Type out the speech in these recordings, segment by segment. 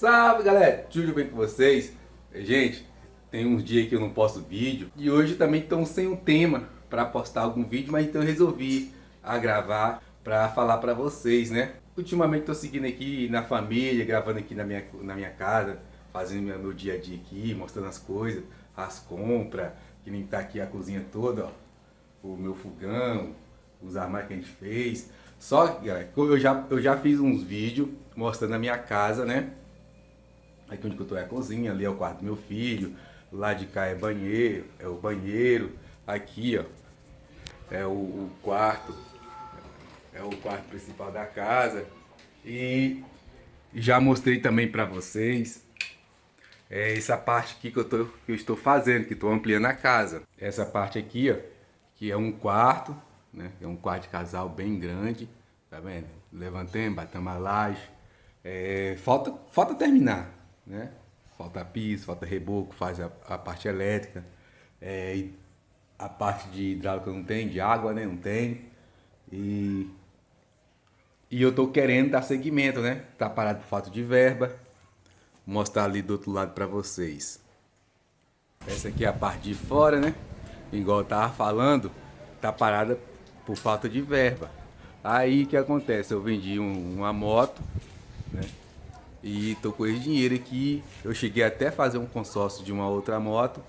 Salve galera, tudo bem com vocês? Gente, tem uns dias que eu não posto vídeo e hoje também estão sem um tema para postar algum vídeo, mas então eu resolvi a gravar para falar para vocês, né? Ultimamente estou seguindo aqui na família, gravando aqui na minha, na minha casa, fazendo meu, meu dia a dia aqui, mostrando as coisas, as compras, que nem tá aqui a cozinha toda, ó, o meu fogão, os armários que a gente fez. Só que, eu já, eu já fiz uns vídeos mostrando a minha casa, né? Aqui onde eu tô é a cozinha, ali é o quarto do meu filho, lá de cá é banheiro, é o banheiro, aqui ó, é o, o quarto, é o quarto principal da casa. E já mostrei também para vocês é essa parte aqui que eu, tô, que eu estou fazendo, que estou ampliando a casa. Essa parte aqui, ó, que é um quarto, né? É um quarto de casal bem grande, tá vendo? Levantemos, batemos a laje. É, falta, falta terminar, né? Falta piso, falta reboco, faz a, a parte elétrica. É, a parte de hidráulica não tem, de água né? não tem. E, e eu tô querendo dar seguimento, né? Tá parado por falta de verba. Vou mostrar ali do outro lado para vocês. Essa aqui é a parte de fora, né? Igual eu tava falando, tá parada por falta de verba. Aí que acontece? Eu vendi um, uma moto, né? E tô com esse dinheiro aqui. Eu cheguei até a fazer um consórcio de uma outra moto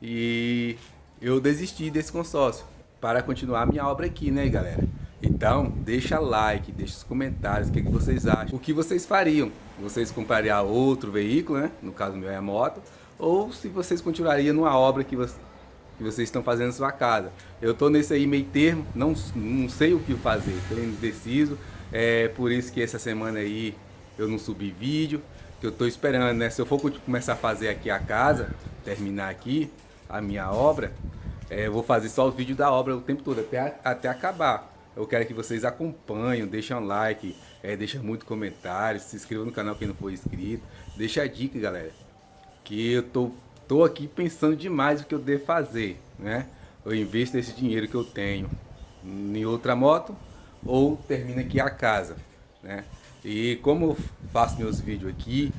e eu desisti desse consórcio para continuar minha obra aqui, né, galera? Então, deixa like, deixa os comentários, o que, que vocês acham. O que vocês fariam? Vocês comprariam outro veículo, né? No caso meu é a moto. Ou se vocês continuariam numa obra que, que vocês estão fazendo na sua casa. Eu tô nesse aí meio termo, não, não sei o que fazer, tô indeciso. É por isso que essa semana aí eu não subi vídeo. Que eu tô esperando, né? Se eu for começar a fazer aqui a casa, terminar aqui a minha obra, é, eu vou fazer só o vídeo da obra o tempo todo, até, até acabar. Eu quero que vocês acompanhem, deixem um like, é, deixem muito comentário, se inscrevam no canal quem não for inscrito. Deixa a dica, galera, que eu tô, tô aqui pensando demais o que eu devo fazer, né? Eu investo esse dinheiro que eu tenho em outra moto ou termino aqui a casa, né? E como eu faço meus vídeos aqui,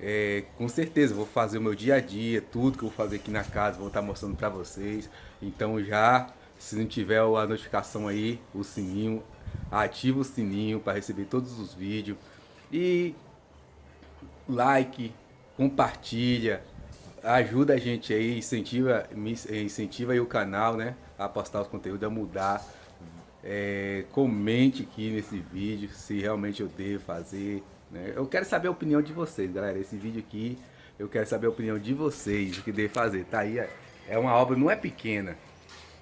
é, com certeza vou fazer o meu dia a dia, tudo que eu vou fazer aqui na casa, vou estar mostrando para vocês. Então já se não tiver a notificação aí, o sininho, ativa o sininho para receber todos os vídeos. E like, compartilha, ajuda a gente aí, incentiva, incentiva aí o canal, né? A postar os conteúdos, a mudar. É, comente aqui nesse vídeo se realmente eu devo fazer. Né? Eu quero saber a opinião de vocês, galera. Esse vídeo aqui, eu quero saber a opinião de vocês, o que devo fazer. Tá aí, é uma obra, não é pequena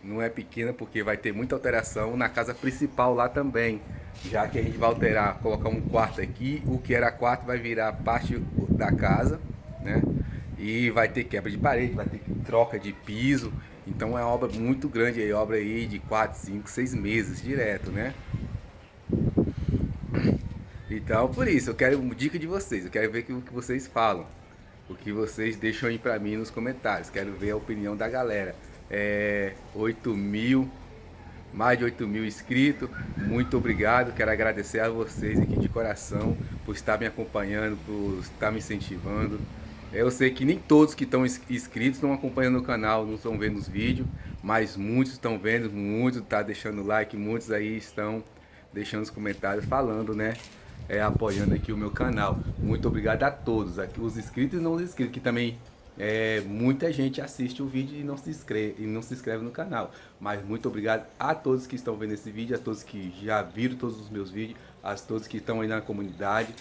não é pequena porque vai ter muita alteração na casa principal lá também. Já que a gente vai alterar, colocar um quarto aqui, o que era quarto vai virar parte da casa, né? E vai ter quebra de parede, vai ter troca de piso. Então é uma obra muito grande aí, obra aí de 4, 5, 6 meses direto, né? Então por isso, eu quero uma dica de vocês, eu quero ver o que vocês falam. O que vocês deixam aí pra mim nos comentários, quero ver a opinião da galera é, 8 mil, mais de 8 mil inscritos. Muito obrigado, quero agradecer a vocês aqui de coração por estar me acompanhando, por estar me incentivando. Eu sei que nem todos que estão inscritos estão acompanhando o canal, não estão vendo os vídeos, mas muitos estão vendo, muitos estão tá deixando like, muitos aí estão deixando os comentários falando, né? É, apoiando aqui o meu canal. Muito obrigado a todos, aqui, os inscritos e não os inscritos, que também é, muita gente assiste o vídeo e não, se inscreve, e não se inscreve no canal. Mas muito obrigado a todos que estão vendo esse vídeo, a todos que já viram todos os meus vídeos, a todos que estão aí na comunidade.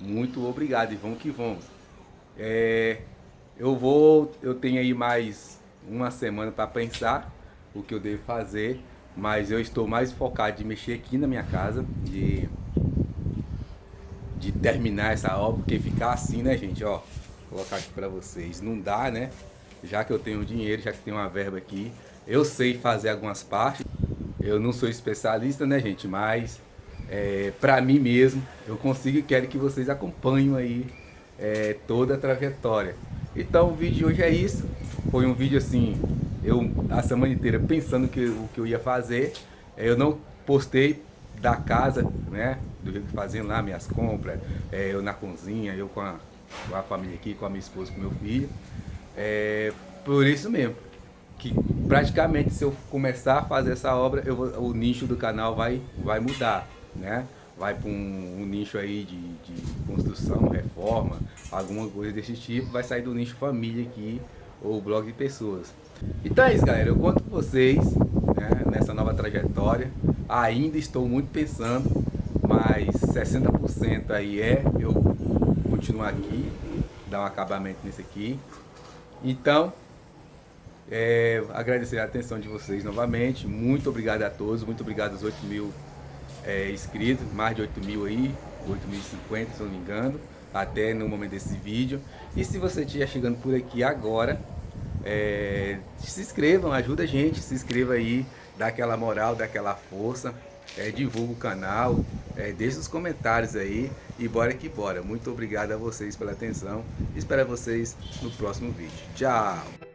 Muito obrigado e vamos que vamos. É, eu vou, eu tenho aí mais uma semana para pensar o que eu devo fazer, mas eu estou mais focado de mexer aqui na minha casa, de, de terminar essa obra, porque ficar assim, né gente, ó colocar aqui para vocês. Não dá, né? Já que eu tenho dinheiro, já que tenho uma verba aqui, eu sei fazer algumas partes. Eu não sou especialista, né, gente? Mas é, para mim mesmo, eu consigo e quero que vocês acompanhem aí é, toda a trajetória. Então o vídeo de hoje é isso. Foi um vídeo assim, eu a semana inteira pensando que, o que eu ia fazer. Eu não postei da casa, né? Do que fazendo lá minhas compras, é, eu na cozinha, eu com a com a família aqui, com a minha esposa, com meu filho. É, por isso mesmo, que praticamente se eu começar a fazer essa obra, eu o nicho do canal vai, vai mudar, né? Vai para um, um, nicho aí de, de construção, reforma, alguma coisa desse tipo, vai sair do nicho família aqui, ou blog de pessoas. Então é isso galera, eu conto com vocês né, nessa nova trajetória, ainda estou muito pensando, mas 60% aí é eu continuar aqui, dar um acabamento nesse aqui. Então, é, agradecer a atenção de vocês novamente. Muito obrigado a todos. Muito obrigado aos 8 mil é, inscritos. Mais de 8 mil aí. 8.050, se não me engano. Até no momento desse vídeo. E se você estiver chegando por aqui agora, é, se inscrevam, ajuda a gente. Se inscreva aí, dá aquela moral, dá aquela força. É, divulga o canal, é, deixa os comentários aí e bora que bora. Muito obrigado a vocês pela atenção. Espero vocês no próximo vídeo. Tchau!